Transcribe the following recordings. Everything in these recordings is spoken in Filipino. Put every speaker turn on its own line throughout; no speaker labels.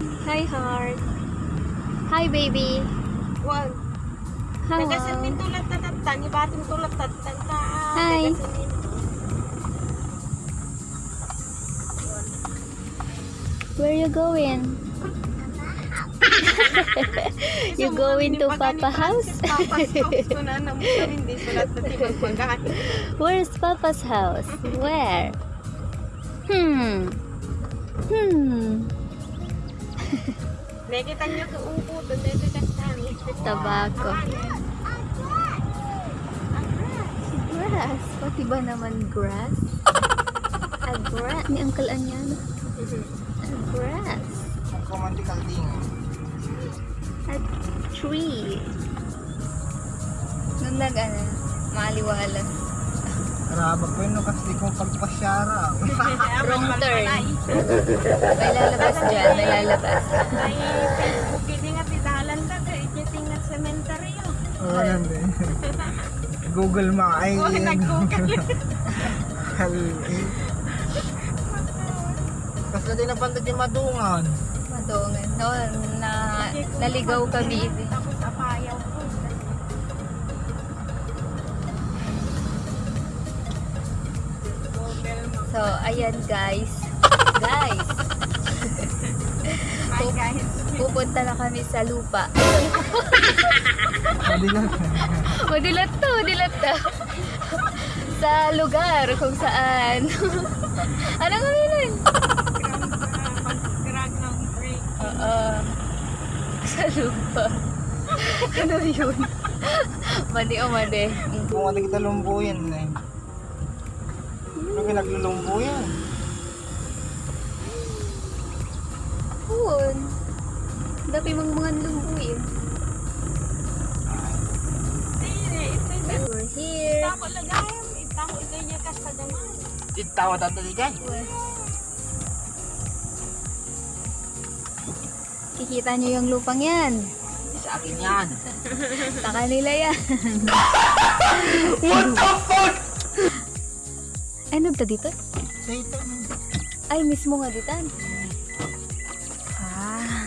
Hi, heart. Hi, baby.
Wag.
Hello.
Nagasamin tulad tatatan. Ibatin tulad tatatan ka.
Hi.
Nagasamin.
Where you going? you going to Papa house?
Papa's house ko na naman hindi sulat na tibag pagkain.
Where's Papa's house? Where? Hmm. Hmm.
Nakita niyo ko upo doon dito tatang.
Tabako. Grass. Pati ba naman grass? A grass. Ni Uncle Anyano. A grass.
Romantic ding.
A tree. Nung nag ano,
Karaba po yun no, kasi kung pagpasyara.
Wrong turn. May lalabas dyan, may lalabas.
May Facebook ini nga tidalan ta kay tingnan cemetery yo.
Oo, yan eh. Google Map. Ay,
Oh, nag-google.
Eh. Kasi na din napantad yung madungan.
Madungan. No, na, naligaw kami ayan guys. Guys,
Hi guys.
pupunta na kami sa lupa.
Lang.
Madilat to, madilat to. sa lugar kung saan. ano kami nun?
Pag-grag ng break.
Oo. Sa lupa. ano yun? Mali o mali.
Kung ano kita lumbo yan eh. Ano pinaglulumbo yan?
Yun. Dapi mong mga lumbuin. We're here.
Tako lagayam. Itako ikay niya kas sa daman.
Di kay.
Kikita nyo yung lupang yan.
Sa akin yan.
Sa kanila yan.
What the fuck?
Ay, nagta dito?
Sa ito.
Ay, mismo nga dito. Ah.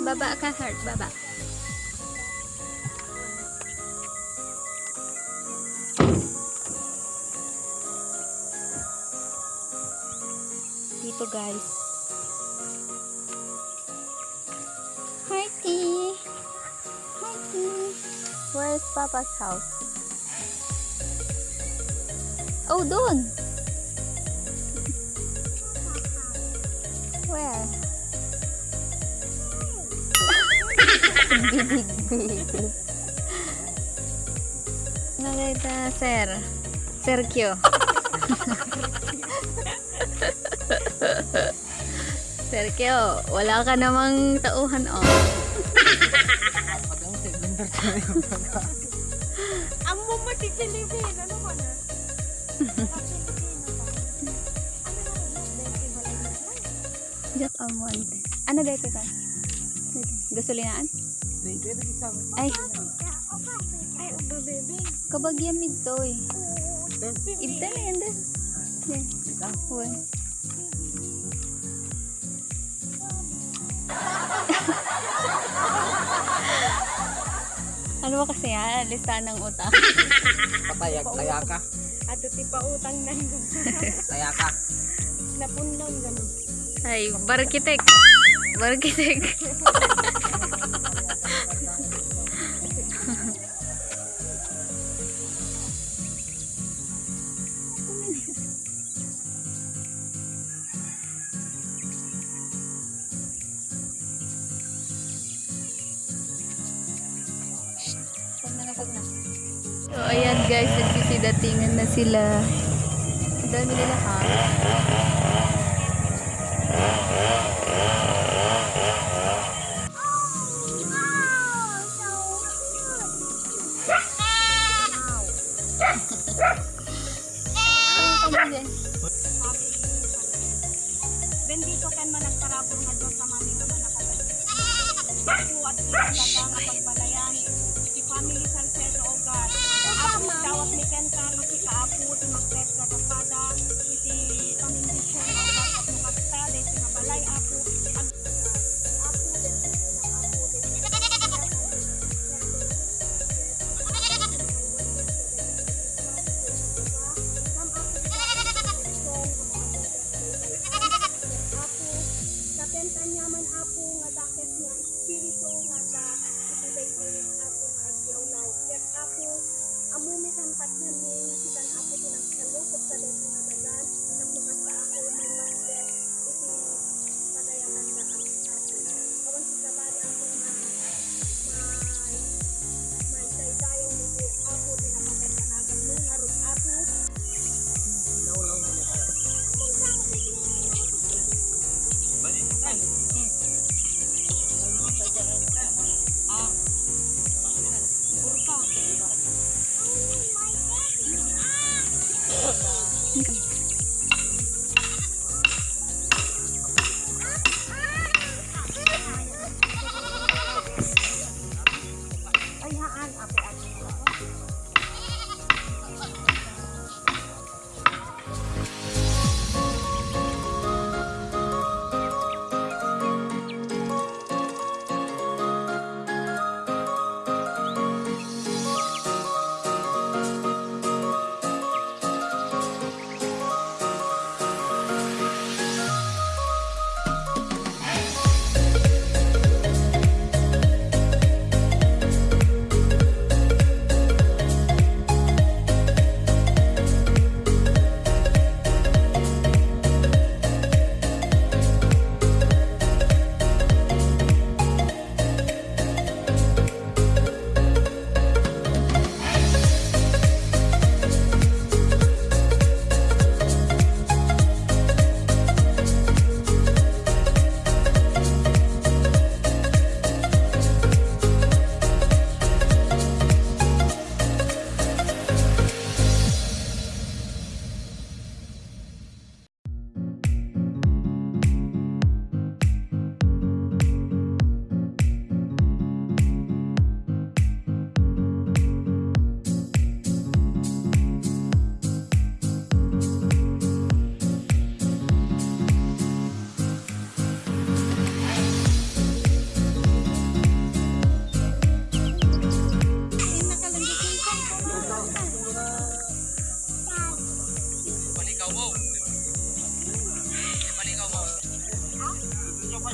Baba ka, heart. Baba. Dito, guys. Hearty. Hearty. Where's Papa's house? Oh, doon. Where? Bibig-bibig. Nakita, sir. Sergio. Sergio, wala ka namang tauhan, oh.
Ang mumati Pilipin. Ano ba na?
Jack Almonte. Ano dito ka? Gasolinaan?
Dito ito isang.
Ay,
Ay, ubo bebe.
kabagyan mid to eh. Ibda na yan. Yan. Uy. ano ba kasi yan? Listahan ng utang.
Patayag, kaya ka.
Ato ti pa utang nang
Kaya ka.
napundaw ganun.
Ay, barkitek. Barkitek. So, ayan guys, nagsisidatingan na sila. Ang dami nila ha.
Ako at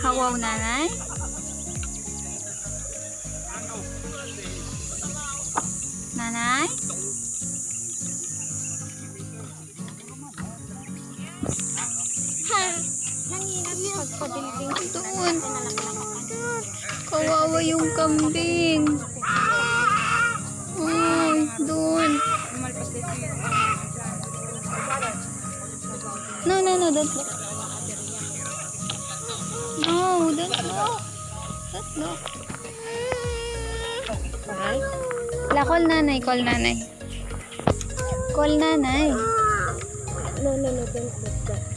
Hawaw nanay. Nanay? Doon. Kawawa yung kambing. Ay, doon. No, no, no, don't look. Don't look. Don't look. La, call nanay, call nanay. Call nanay.
No, no, no, don't look that.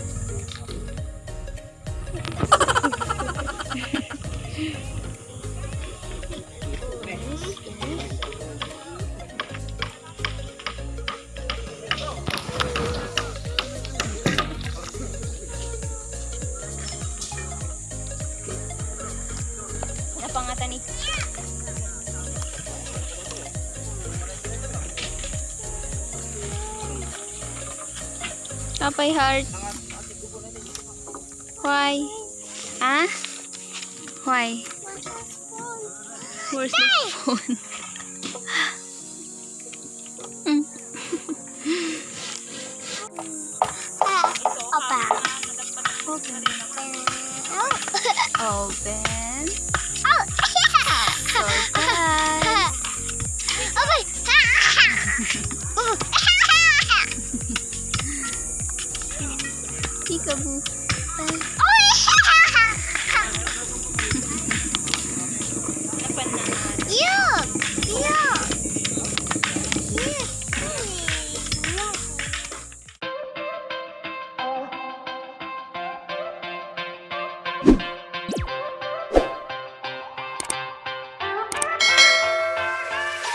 Papay heart. Why? Ah? Why? Where's the phone? Mm. Open. Open. Surprise. 怎么办？